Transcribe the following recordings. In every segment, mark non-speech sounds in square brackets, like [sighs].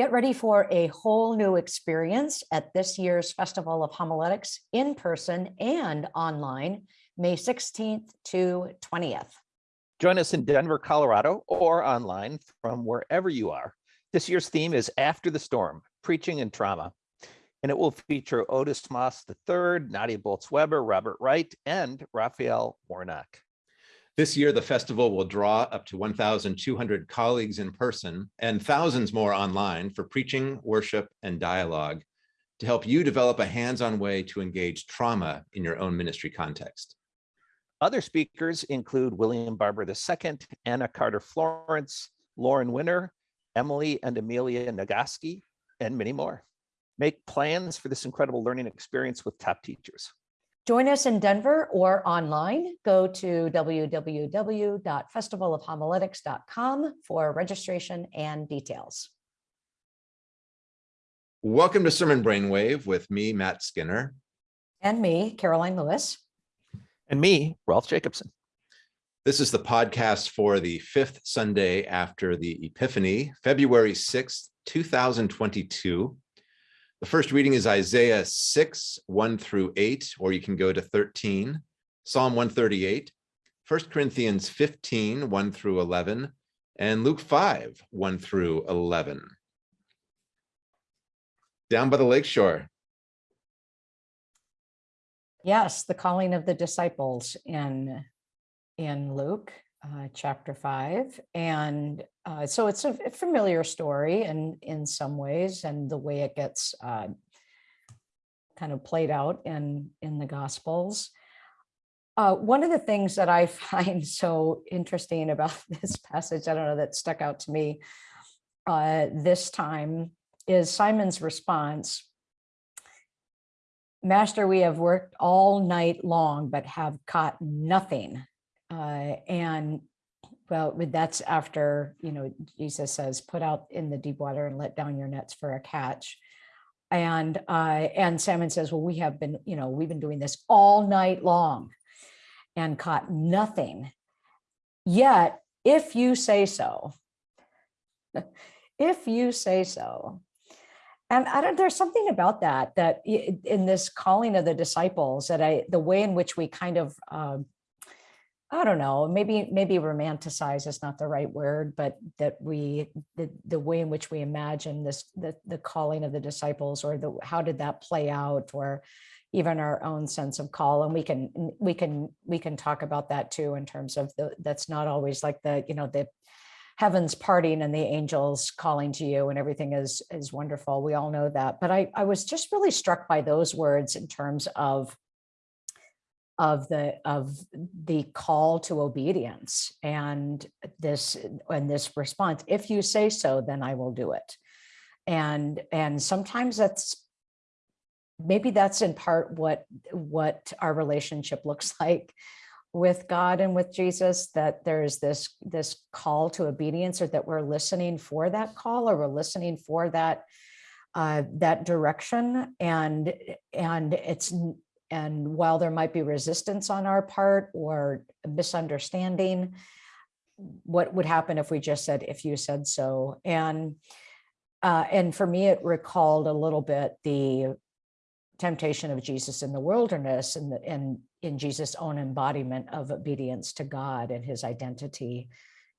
Get ready for a whole new experience at this year's Festival of Homiletics in person and online, May 16th to 20th. Join us in Denver, Colorado, or online from wherever you are. This year's theme is After the Storm, Preaching and Trauma. And it will feature Otis Moss III, Nadia Bolz-Weber, Robert Wright, and Raphael Warnock. This year, the festival will draw up to 1,200 colleagues in person and thousands more online for preaching, worship, and dialogue to help you develop a hands-on way to engage trauma in your own ministry context. Other speakers include William Barber II, Anna Carter Florence, Lauren Winner, Emily and Amelia Nagoski, and many more. Make plans for this incredible learning experience with top teachers. Join us in Denver or online. Go to www.festivalofhomiletics.com for registration and details. Welcome to Sermon Brainwave with me, Matt Skinner. And me, Karoline Lewis. And me, Rolf Jacobson. This is the podcast for the fifth Sunday after the Epiphany, February 6th, 2022. The first reading is Isaiah 6, 1 through 8, or you can go to 13, Psalm 138, 1 Corinthians 15, 1 through 11, and Luke 5, 1 through 11. Down by the lakeshore. Yes, the calling of the disciples in, in Luke uh, chapter 5. And uh, so it's a familiar story and in some ways, and the way it gets uh, kind of played out in, in the Gospels. Uh, one of the things that I [laughs] find so interesting about [laughs] this passage, I don't know, that stuck out to me uh, this time is Simon's response. Master, we have worked all night long, but have caught nothing. Uh, and well, that's after, you know, Jesus says, put out in the deep water and let down your nets for a catch. And uh, and Simon says, well, we have been, you know, we've been doing this all night long and caught nothing. Yet, if you say so, [laughs] if you say so, and I don't, there's something about that, that in this calling of the disciples that I, the way in which we kind of, um, I don't know, maybe maybe romanticize is not the right word, but that we the the way in which we imagine this the the calling of the disciples or the how did that play out or even our own sense of call and we can we can we can talk about that too in terms of the that's not always like the you know the heavens parting and the angels calling to you and everything is is wonderful. We all know that but i i was just really struck by those words in terms of of the of the call to obedience and this and this response. If you say so then i will do it. And and sometimes that's maybe that's in part what what our relationship [laughs] looks like with god and with jesus that there's this this call to obedience or that we're listening for that call or we're listening for that uh that direction. And and it's and while there might be resistance on our part or misunderstanding, what would happen if we just said, if you said so? And, uh, and for me, it recalled a little bit the temptation of Jesus in the wilderness and, the, and in Jesus' own embodiment of obedience to God and his identity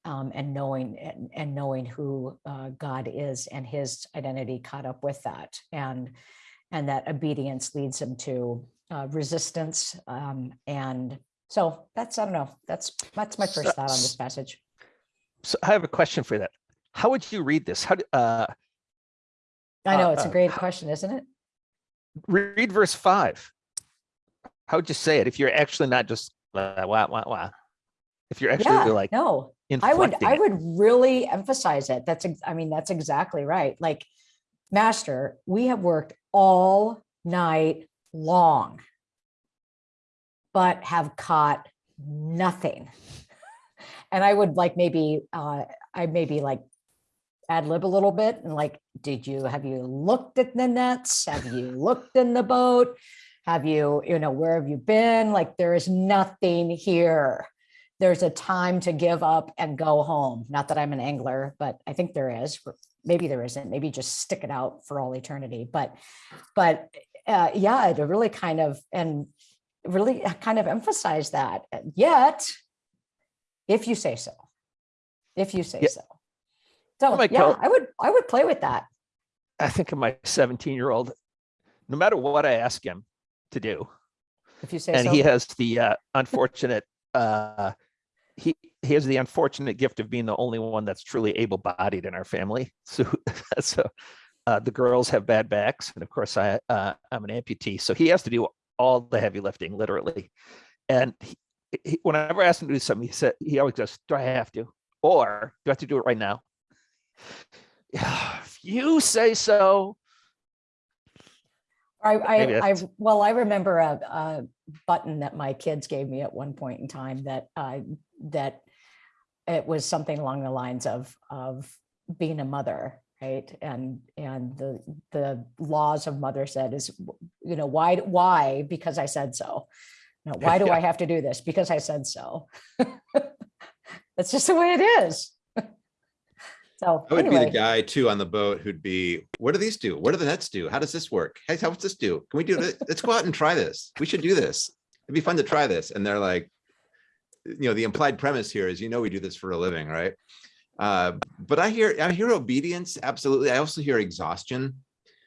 um, and knowing and, and knowing who uh, God is and his identity caught up with that. And, and that obedience leads him to uh, resistance. Um, and so that's, I don't know, that's, that's my first So- thought on this passage. So I have a question for that. How would you read this? How, do- uh, I know, it's a uh, great how- question, isn't it? read verse five. How would you say it if you're actually not just uh, wah, wah, wah? If you're actually Yeah, like no, I would, I would really emphasize it. That's, I mean, that's exactly right. Like, master, we have worked all night long, but have caught nothing. And I would like maybe, uh, I maybe like ad lib a little bit and like, did you, have you looked at the nets? Have you looked in the boat? Have you, you know, where have you been? Like, there is nothing here. There's a time to give up and go home. Not that I'm an angler, but I think there is. maybe there isn't, maybe just stick it out for all eternity, but, but, uh, yeah, to really kind of, and really kind of emphasize that, yet, if you say so, if you say Yeah. so. So, might yeah, I would, I would play with that. I think of my 17 year old, no matter what I ask him to do, If you say and so. he has the uh, unfortunate, uh, he, he has the unfortunate gift of being the only one that's truly able bodied in our family. So, [laughs] so uh, the girls have bad backs. And of course I, uh, I'm an amputee. So he has to do all the heavy lifting literally. And he, he, whenever I ask him to do something, he said, he always goes, do I have to? Or do I have to do it right now? Yeah, [sighs] if you say so. I, I, I, well, I remember a, a button that my kids gave me at one point in time that, uh, that it was something along the lines of, of being a mother, right? And, and the, the laws of mother said is, you know, why, why? Because I said so. No, why do [laughs] Yeah. I have to do this? Because I said so. [laughs] That's just the way it is. [laughs] So I would be the guy too on the boat who'd be, what do these do? What do the nets do? How does this work? Hey, how does this do? Can we do it? Let's go out and try this. We should do this. It'd be fun to try this. And they're like, you know, the implied premise here is, you know, we do this for a living, right? Uh, but I hear, I hear obedience. Absolutely. I also hear exhaustion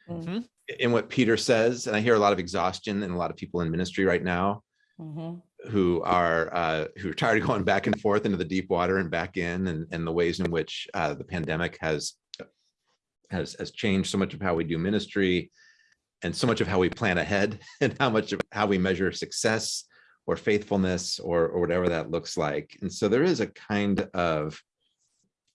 Mm, in what Peter says. And I hear a lot of exhaustion in a lot of people in ministry right now mhm, who are uh, who are tired of going back and forth into the deep water and back in, and and the ways in which uh, the pandemic has has has changed so much of how we do ministry, and so much of how we plan ahead, [laughs] and how much of how we measure success or faithfulness or or whatever that looks like. And so there is a kind of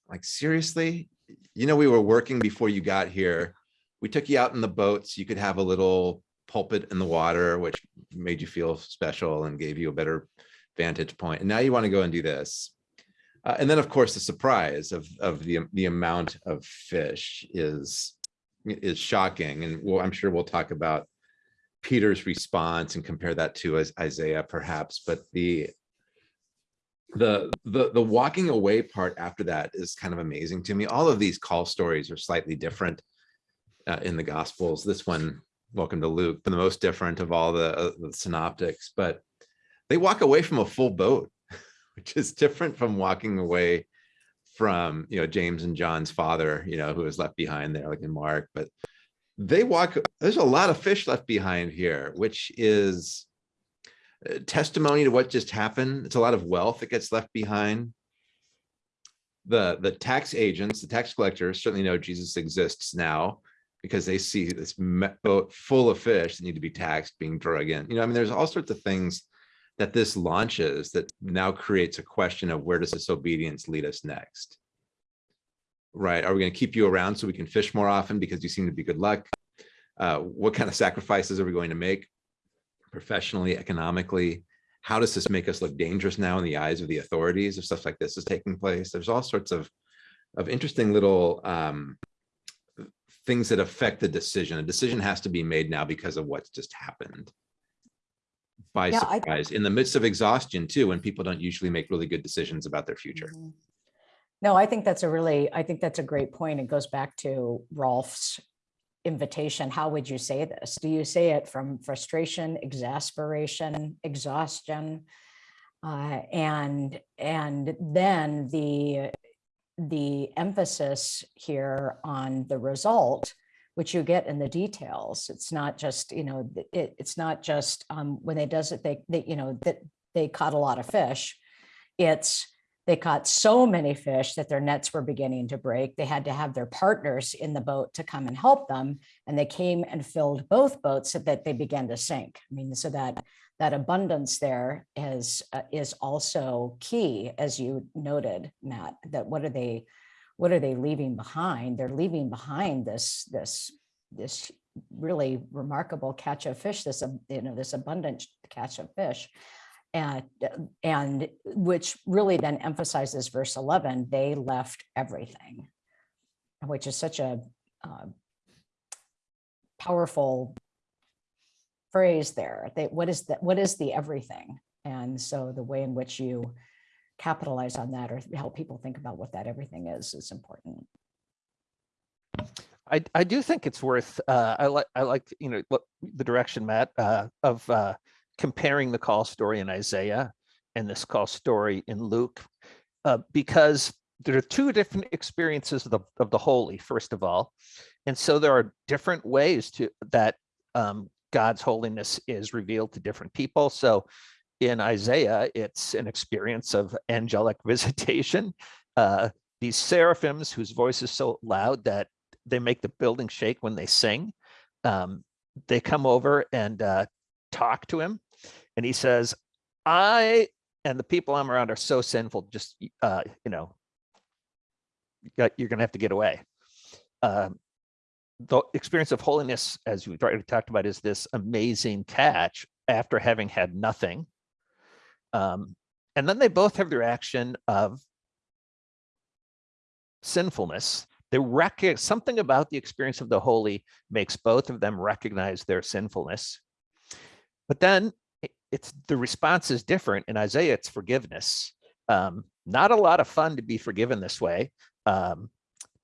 like seriously, you know, we were working before you got here. We took you out in the boat so you could have a little pulpit in the water, which made you feel special and gave you a better vantage point. And now you want to go and do this. Uh, and then, of course, the surprise of of the the amount of fish is is shocking. And well, I'm sure we'll talk about Peter's response and compare that to Isaiah, perhaps. But the the the the walking away part after that is kind of amazing to me. All of these call stories are slightly different uh, in the Gospels. This one welcome to Luke, the most different of all the, uh, the synoptics, but they walk away from a full boat, [laughs] which is different from walking away from, you know, James and John's father, you know, who was left behind there, like in Mark, but they walk, there's a lot of fish left behind here, which is testimony to what just happened. It's a lot of wealth that gets left behind. The, the tax agents, the tax collectors certainly know Jesus exists now because they see this boat full of fish that need to be taxed being drug in. You know, I mean, there's all sorts of things that this launches that now creates a question of where does this obedience lead us next? Right? Are we going to keep you around so we can fish more often because you seem to be good luck? Uh, what kind of sacrifices are we going to make professionally, economically? How does this make us look dangerous now in the eyes of the authorities if stuff like this is taking place? There's all sorts of of interesting little um, things that affect the decision. A decision has to be made now because of what's just happened. By Yeah, I- surprise, in the midst of exhaustion too, when people don't usually make really good decisions about their future. Mhm. No, I think that's a really, I think that's a great point. It goes back to Rolf's invitation. How would you say this? Do you say it from frustration, exasperation, exhaustion? Uh, and, and then the, the emphasis here on the result, which you get in the details. It's not just, you know, it, it's not just, um, when they does it, they, they, you know, that they caught a lot of fish. It's, they caught so many fish that their nets were beginning to break. They had to have their partners in the boat to come and help them. And they came and filled both boats so that they began to sink. I mean, so that that abundance there is uh, is also key, as you noted, Matt, that what are they what are they leaving behind? They're leaving behind this this this really remarkable catch of fish, this you know, this abundant catch of fish and and which really then emphasizes verse 11 they left everything which is such a uh, powerful phrase there they what is that what is the everything? And so the way in which you capitalize on that or help people think about what that everything is is important. I, I do think it's worth, uh, I like, I like, you know, the direction, Matt, uh, of, uh, comparing the call story in Isaiah and this call story in Luke, uh, because there are two different experiences of the, of the holy, first of all. And so there are different ways to, that, um, God's holiness is revealed to different people. So in Isaiah, it's an experience of angelic [laughs] visitation. Uh, these seraphims whose voice is so loud that they make the building shake when they sing. Um, they come over and uh, talk to him, and he says, "I and the people I'm around are so sinful. Just uh, you know, got- you're gonna have to get away." Um, the experience of holiness, as we've already talked about, is this amazing catch after having had nothing. Um, and then they both have the reaction of sinfulness. They recognize something about the experience of the holy makes both of them recognize their sinfulness. But then it's the response is different. In Isaiah, it's forgiveness. Um, not a lot of fun to be forgiven this way. Um,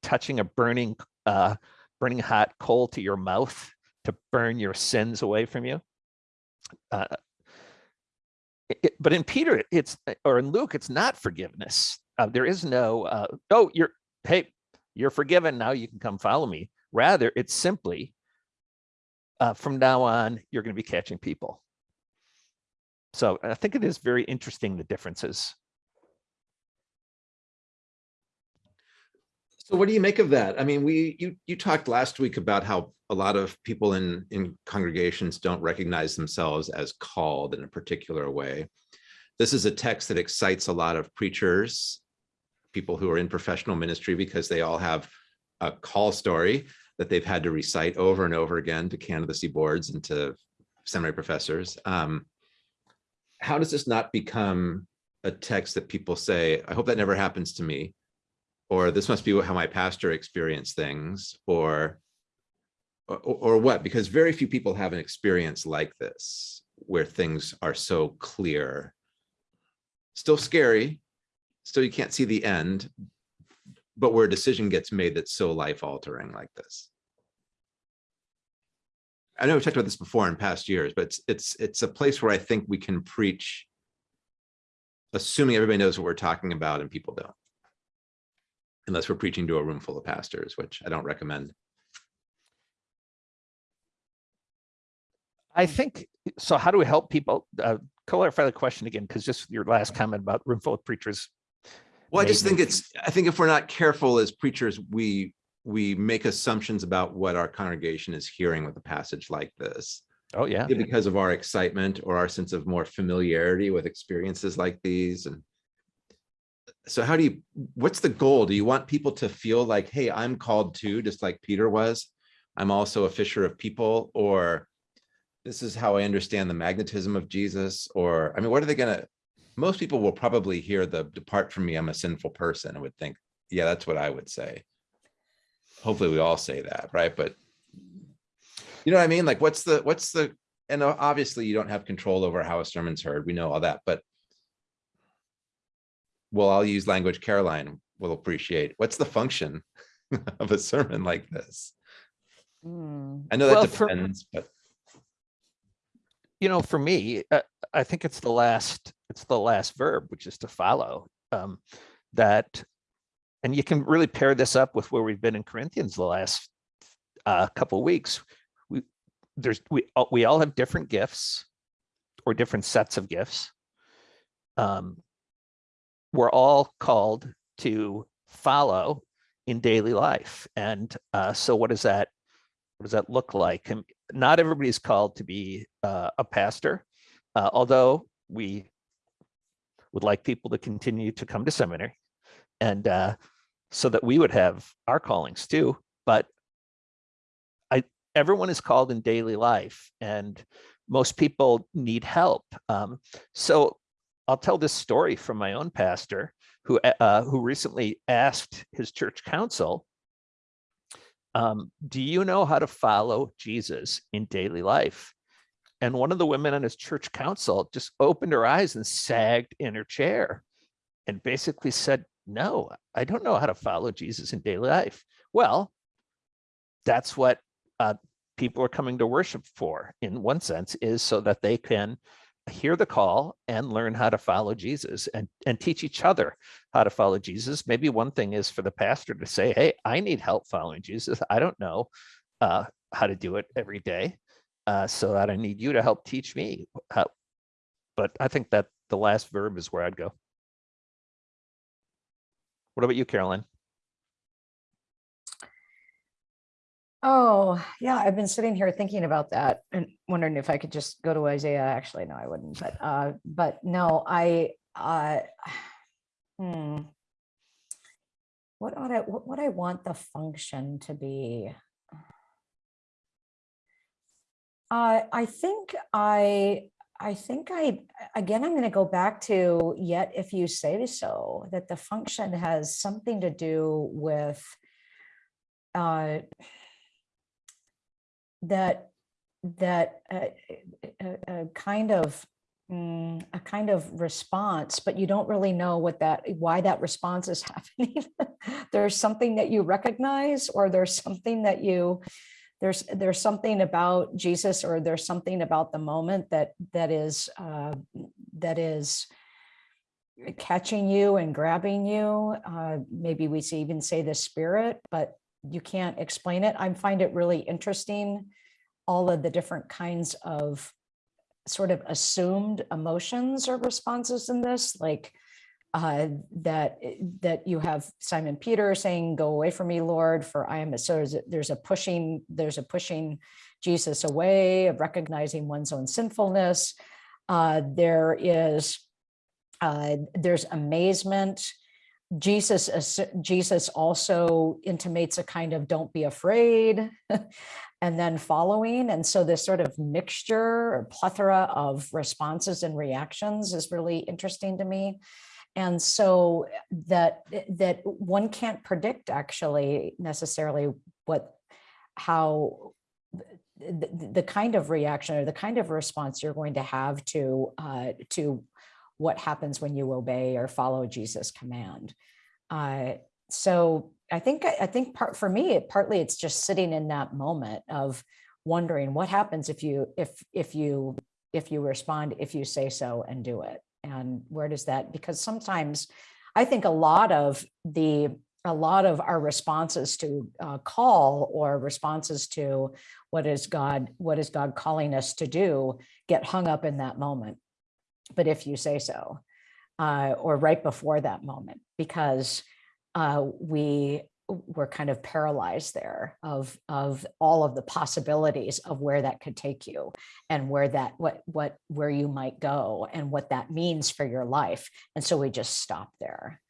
touching a burning, uh, burning hot coal to your mouth to burn your sins away from you. Uh, it- but in Peter, it's or in Luke, it's not forgiveness. Uh, there is no, uh, oh, you're hey, you're forgiven now. You can come follow me. Rather, it's simply uh, from now on, you're going to be catching people. So I think it is very interesting the differences. So what do you make of that? I mean, we, you, you talked last week about how a lot of people in, in congregations don't recognize themselves as called in a particular way. This is a text that excites a lot of preachers, people who are in professional ministry because they all have a call story that they've had to recite over and over again to candidacy boards and to seminary professors. Um, how does this not become a text that people say, I hope that never happens to me? or this must be how my pastor experienced things or or, or what because very few people have an experience like this where things are so clear still scary still you can't see the end but where a decision gets made that's so life altering like this i know we've talked about this before in past years but it's it's it's a place where i think we can preach assuming everybody knows what we're talking about and people don't unless we're preaching to a room full of pastors, which I don't recommend. I think, so how do we help people? Uh, clarify the question again, because just your last comment about room full of preachers. Well, I just think it's, I think if we're not careful as preachers, we, we make assumptions about what our congregation is hearing with a passage like this. Oh, yeah. Because of our excitement or our sense of more familiarity with experiences like these and so how do you, what's the goal? Do you want people to feel like, hey, I'm called to, just like Peter was? I'm also a fisher of people, or this is how I understand the magnetism of Jesus, or, I mean, what are they gonna, most people will probably hear the depart from me, I'm a sinful person, and would think, yeah, that's what I would say. Hopefully we all say that, right? But you know what I mean? Like, what's the, what's the, and obviously you don't have control over how a sermon's heard. We know all that, but well, I'll use language Karoline will appreciate. What's the function [laughs] of a sermon like this? Hmm. I know that Well, for- depends, but you know, for me, uh, I think it's the last, it's the last verb, which is to follow. Um, that, and you can really pair this up with where we've been in Corinthians the last uh, couple weeks. We there's we all, we all have different gifts or different sets of gifts. Um, we're all called to follow in daily life, and uh, so what does that what does that look like? And not everybody's called to be uh, a pastor, uh, although we would like people to continue to come to seminary and uh, so that we would have our callings too. But I, everyone is called in daily life and most people need help. Um, so I'll tell this story from my own pastor who, uh, who recently asked his church council, um, do you know how to follow Jesus in daily life? And one of the women on his church council just opened her eyes and sagged in her chair and basically said, no, I don't know how to follow Jesus in daily life. Well, that's what uh, people are coming to worship for in one sense is so that they can hear the call and learn how to follow Jesus and, and teach each other how to follow Jesus. Maybe one thing is for the pastor to say, hey, I need help following Jesus. I don't know uh, how to do it every day. Uh, so that I need you to help teach me. But I think that the last verb is where I'd go. What about you, Karoline? Oh, yeah, I've been sitting here thinking about that and wondering if I could just go to Isaiah. Actually, no, I wouldn't, but, uh, but no, I, uh, [sighs] hmm. What ought I, what would I want the function to be? [sighs] Uh, I think I, I think I, again, I'm going to go back to yet if you say so, that the function has something to do with uh, that that uh, a, a kind of mm, a kind of response, but you don't really know what that why that response is [laughs] happening. there's something that you recognize, or there's something that you there's there's something about Jesus, or there's something about the moment that that is uh, that is catching you and grabbing you. Uh, maybe we even say the spirit, but you can't explain it. I find it really interesting, all of the different kinds of sort of assumed emotions or responses in this, like uh, that that you have Simon Peter saying, "Go away from me, Lord, for I am." A, so there's a, there's a pushing there's a pushing Jesus away of recognizing one's own sinfulness. Uh, there is uh, there's amazement Jesus, Jesus also intimates a kind of don't be afraid [laughs] and then following. And so this sort of mixture or plethora of responses and reactions is really interesting to me. And so that that one can't predict actually necessarily what how the, the kind of reaction or the kind of response you're going to have to uh, to what happens when you obey or follow Jesus' command. Uh, so I think I think part for me, it, partly it's just sitting in that moment of wondering what happens if you if if you if you respond, if you say so and do it, and where does that? Because sometimes I think a lot of the a lot of our responses to uh, call or responses to what is God what is God calling us to do get hung up in that moment but if you say so, uh, or right before that moment, because uh, we were kind of paralyzed there of of all of the possibilities of where that could take you and where that what what where you might go and what that means for your life. And so we just stop there.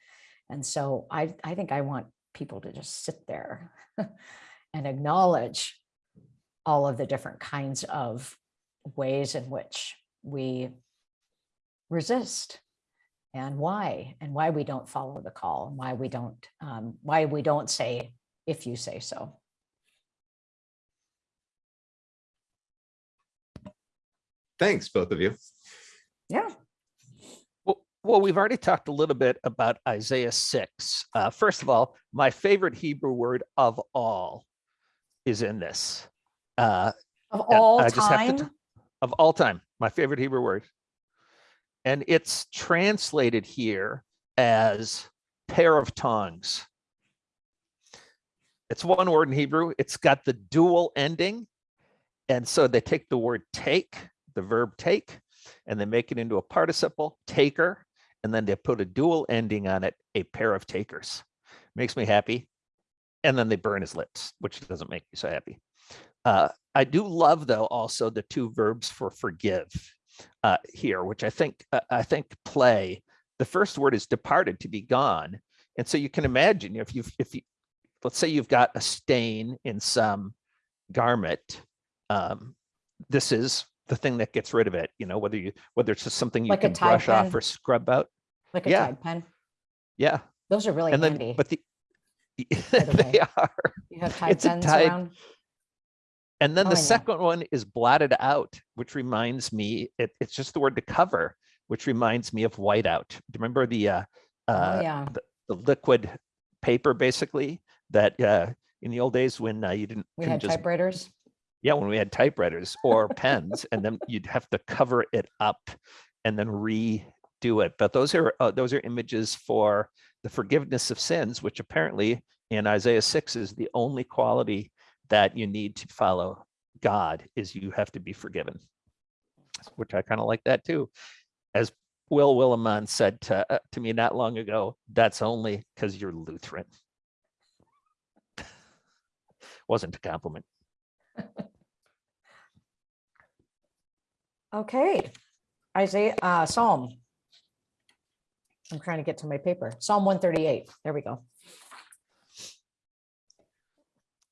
And so i i think i want people to just sit there [laughs] and acknowledge all of the different kinds of ways in which we resist and why and why we don't follow the call and why we don't um, why we don't say if you say so Thanks, both of you. yeah Well, well, we've already talked a little bit about Isaiah 6. Uh, first of all, my favorite Hebrew word of all is in this. Uh, of all I just have to time of all time, my favorite Hebrew word. And it's translated here as pair of tongues. It's one word in Hebrew. It's got the dual ending. And so they take the word take, the verb take, and they make it into a participle, taker, and then they put a dual ending on it, a pair of takers. Makes me happy. And then they burn his lips, which doesn't make me so happy. Uh, I do love, though, also the two verbs for forgive uh, here, which I think uh, I think play. The first word is departed, to be gone, and so you can imagine if you if you let's say you've got a stain in some garment, um, this is the thing that gets rid of it. You know, whether you whether it's just something you Like can brush off or scrub out. like a yeah. Tide pen Yeah, those are really and then handy but the [laughs] the they are. you have Tide it's a pens Tide- around And then Oh, the second one is blotted out, which reminds me, it, it's just the word to cover, which reminds me of whiteout. Do you remember the uh, oh uh, yeah the liquid paper basically that uh, in the old days when uh, you didn't We had just typewriters. yeah, when we had typewriters or [laughs] pens, and then you'd have to cover it up and then redo it. But those are uh, those are images for the forgiveness of sins, which apparently in Isaiah six is the only quality that you need to follow God is you have to be forgiven, which I kind of like that too. As Will Willimon said to, uh, to me not long ago, that's only because you're Lutheran. [laughs] Wasn't a compliment. Okay, Isaiah, uh, Psalm. I'm trying to get to my paper. Psalm one thirty-eight. There we go.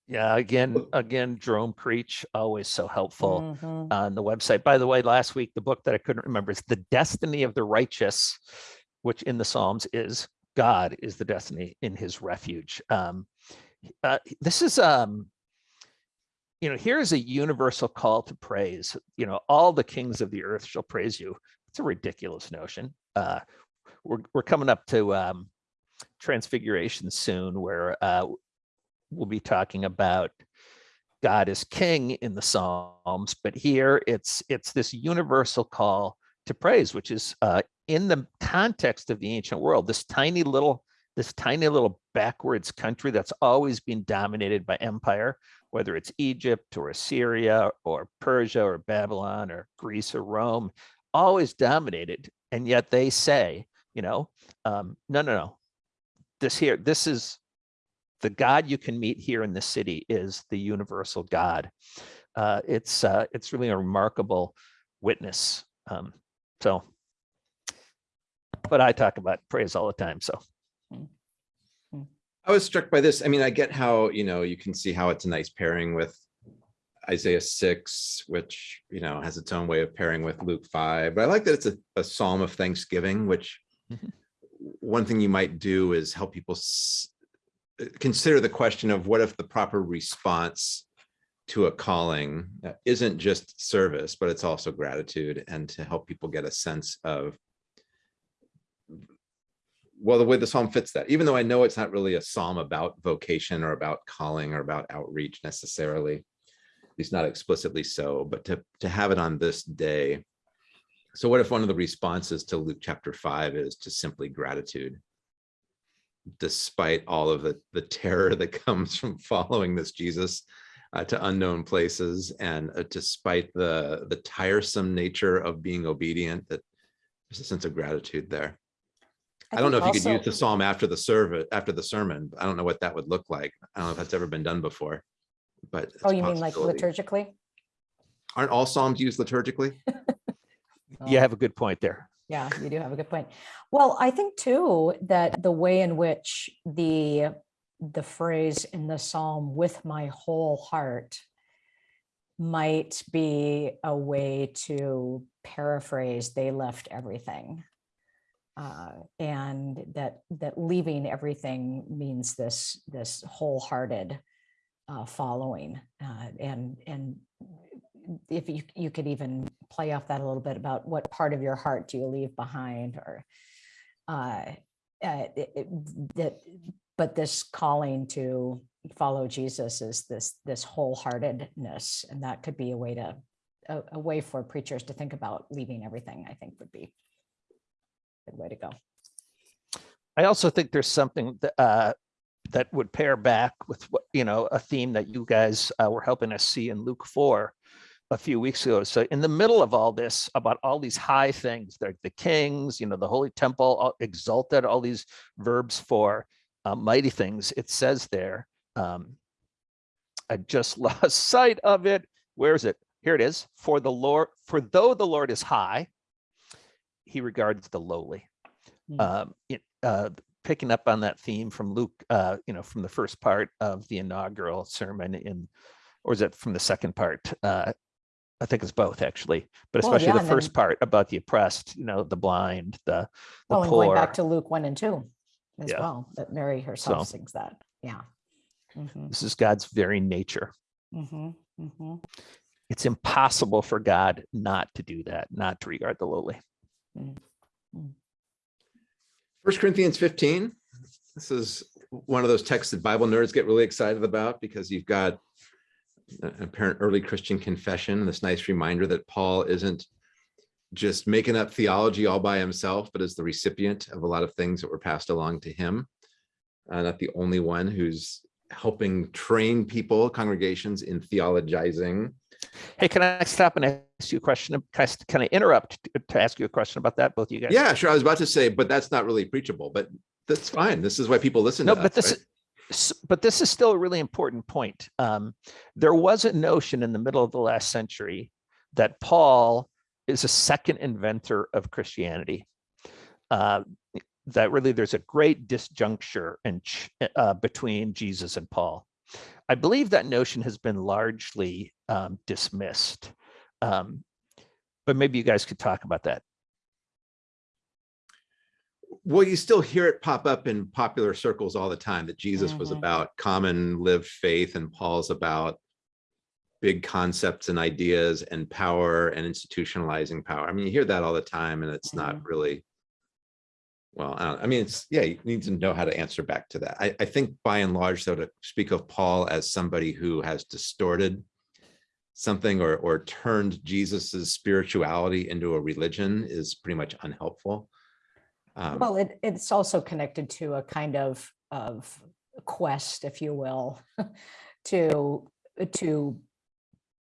Yeah, again, again, Jerome Creach, always so helpful Mhm. on the website. By the way, last week, the book that I couldn't remember is The Destiny of the Righteous, which in the Psalms is God is the destiny in his refuge. Um, uh, this is, um, you know, here is a universal call to praise. You know, all the kings of the earth shall praise you. It's a ridiculous notion. Uh, we're, we're coming up to um, Transfiguration soon, where uh, we'll be talking about God is king in the Psalms, but here it's it's this universal call to praise, which is uh, in the context of the ancient world, this tiny little this tiny little backwards country that's always been dominated by empire, whether it's Egypt or Assyria or Persia or Babylon or Greece or Rome, always dominated, and yet they say, you know, um, no, no, no, this here, this is the God you can meet here in the city is the universal God. Uh, it's uh, it's really a remarkable witness. Um, so, but I talk about praise all the time. So I was struck by this. I mean, I get how, you know, you can see how it's a nice pairing with Isaiah six, which, you know, has its own way of pairing with Luke five, but I like that it's a, a psalm of thanksgiving, which Mhm. one thing you might do is help people s- consider the question of what if the proper response to a calling uh, isn't just service, but it's also gratitude and to help people get a sense of well, the way the psalm fits that, even though I know it's not really a psalm about vocation or about calling or about outreach necessarily, at least not explicitly so, but to, to have it on this day. So what if one of the responses to Luke chapter five is to simply gratitude? Despite all of the, the terror that comes [laughs] from following this Jesus uh, to unknown places and uh, despite the, the tiresome nature of being obedient, that there's a sense of gratitude there. I don't know if think you could use the psalm after the service, after the sermon. I don't know what that would look like. I don't know if that's ever been done before. But. it's Oh, you mean like liturgically? Aren't all psalms used liturgically? [laughs] you Oh. have a good point there. Yeah, you do have a good point. Well, I think too, that the way in which the, the phrase in the Psalm with my whole heart might be a way to paraphrase, they left everything. Uh, and that, that leaving everything means this, this wholehearted uh, following. Uh, and, and if you, you could even play off that a little bit about what part of your heart do you leave behind or uh, uh, it- it- that, but this calling to follow Jesus is this, this wholeheartedness, and that could be a way to, a, a way for preachers to think about leaving everything, I think would be a good way to go. I also think there's something that, uh, that would pair back with what, you know, a theme that you guys uh, were helping us see in Luke 4 a few weeks ago. So in the middle of all this, about all these high things, like the kings, you know, the holy temple, all exalted, all these verbs for uh, mighty things, it says there, um, I just [laughs] lost sight of it. Where is it? Here it is. For the Lord, for though the Lord is high, he regards the lowly. Hmm. Um, it, uh, picking up on that theme from Luke, uh, you know, from the first part of the inaugural sermon in, or is it from the second part? Uh, I think it's both actually, but Well, especially yeah, the first then- part about the oppressed, you know, the blind, the, the Well, and going back to Luke one and two as Yeah. well, that Mary herself So- sings that, yeah. Mhm, This is God's very nature. mhm, mhm. It's impossible for God not to do that, not to regard the lowly. First Corinthians fifteen. This is one of those texts that Bible nerds get really excited about because you've got an apparent early Christian confession, this nice reminder that Paul isn't just making up theology all by himself, but is the recipient of a lot of things that were passed along to him. Uh, not the only one who's helping train people, congregations in theologizing. Hey, can I stop and ask you a question? Can I, can I interrupt to ask you a question about that, both of you guys? Yeah, sure. I was about to say, but that's not really preachable, but that's fine. This is why people listen No, to but us, this, right? But this is still a really important point. Um, there was a notion in the middle of the last century that Paul is a second inventor of Christianity. Uh, that really there's a great disjuncture in, uh, between Jesus and Paul. I believe that notion has been largely um, dismissed. Um, but maybe you guys could talk about that. Well, you still hear it pop up in popular circles all the time that Jesus was Mhm. about common lived faith and Paul's about big concepts and ideas and power and institutionalizing power. I mean, you hear that all the time and it's not really, well, I, don't, I mean, it's, yeah, you need to know how to answer back to that. I, I think by and large, though, to speak of Paul as somebody who has distorted something or, or turned Jesus's spirituality into a religion is pretty much unhelpful. Um, Well, it, it's also connected to a kind of, of quest, if you will, [laughs] to, to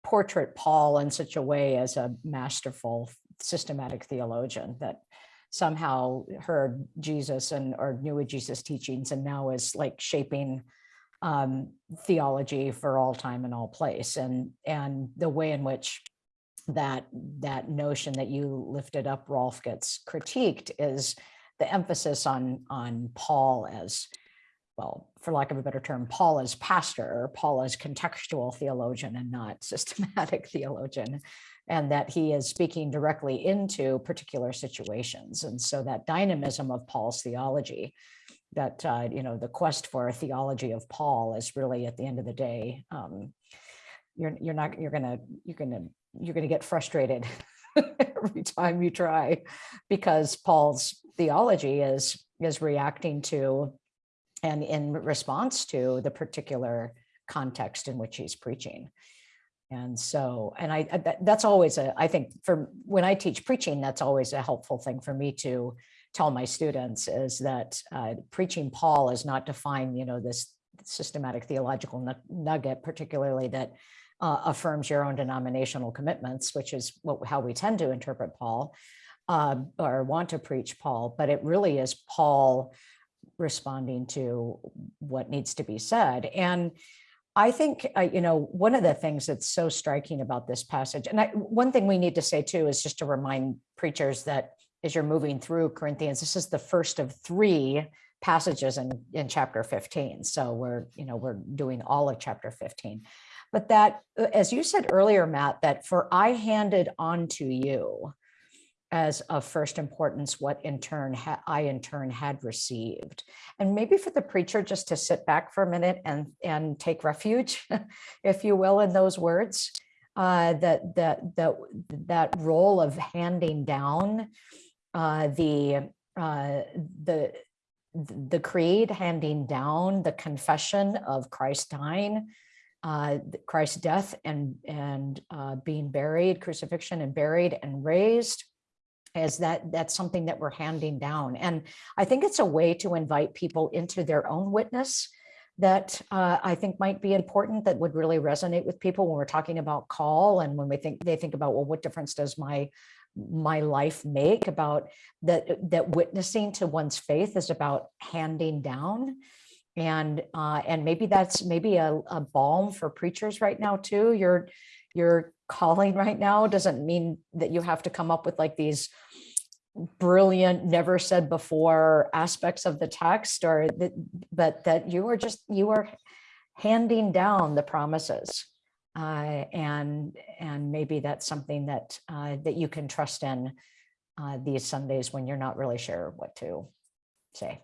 portrait Paul in such a way as a masterful systematic theologian that somehow heard Jesus and or knew Jesus teachings and now is like shaping um, theology for all time and all place. And, and the way in which that, that notion that you lifted up, Rolf, gets critiqued is the emphasis on, on Paul as, well, for lack of a better term, Paul as pastor, or Paul as contextual theologian and not [laughs] systematic theologian, and that he is speaking directly into particular situations. And so that dynamism of Paul's theology, that, uh, you know, the quest for a theology of Paul is really at the end of the day, um, you're, you're not, you're gonna, you're gonna, you're gonna get frustrated [laughs] [laughs] every time you try because Paul's theology is, is reacting to and in response to the particular context in which he's preaching. And so, and I, I- that, that's always a, I think for, when I teach preaching, that's always a helpful thing for me to tell my students is that uh, preaching Paul is not to find, you know, this systematic theological nugget, particularly that uh, affirms your own denominational commitments, which is what, how we tend to interpret Paul uh, or want to preach Paul, but it really is Paul responding to what needs to be said. And I think, uh, you know, one of the things that's so striking about this passage, and I, one thing we need to say too is just to remind preachers that as you're moving through Corinthians, this is the first of three passages in, in chapter 15. So we're, you know, we're doing all of chapter 15. But that, uh, as you said earlier, Matt, that for I handed on to you, as of first importance what in turn I in turn had received. And maybe for the preacher just to sit back for a minute and and take refuge, [laughs] if you will, in those words, uh, that that that that role of handing down uh, the uh, the the creed, handing down the confession of Christ dying, uh, Christ's death and and uh, being buried, crucifixion and buried and raised as that that's something that we're handing down. And I think it's a way to invite people into their own witness that uh, I think might be important that would really resonate with people when we're talking about call and when we think they think about, well, what difference does my my life make about that that witnessing to one's faith is about handing down and uh, and maybe that's maybe a, a balm for preachers right now too you're your calling right now doesn't mean that you have to come up with like these brilliant, never said before aspects of the text or that, but that you are just, you are handing down the promises. Uh, and, and maybe that's something that, uh, that you can trust in uh, these Sundays when you're not really sure what to say.